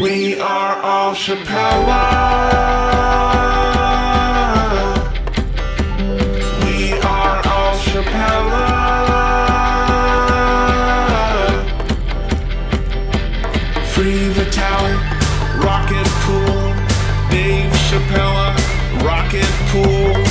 We are all Chappelle. We are all Chappelle. Free the tower, rocket pool, Dave Chappelle, rocket pool.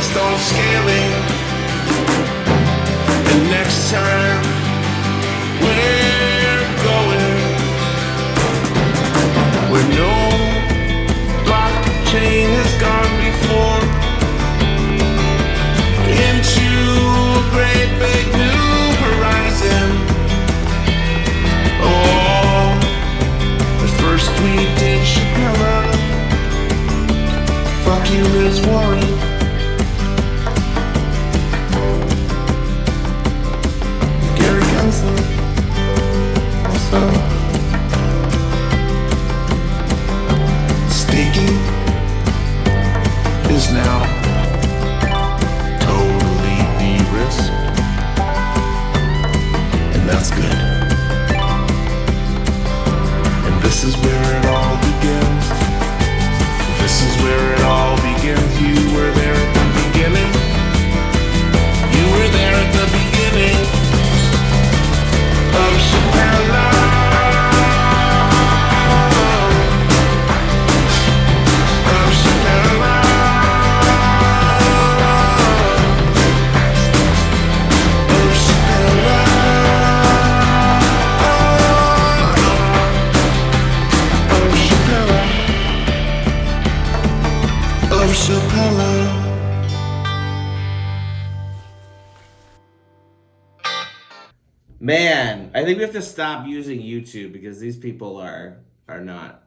please don't scale it. The next time. Man, I think we have to stop using YouTube because these people are are not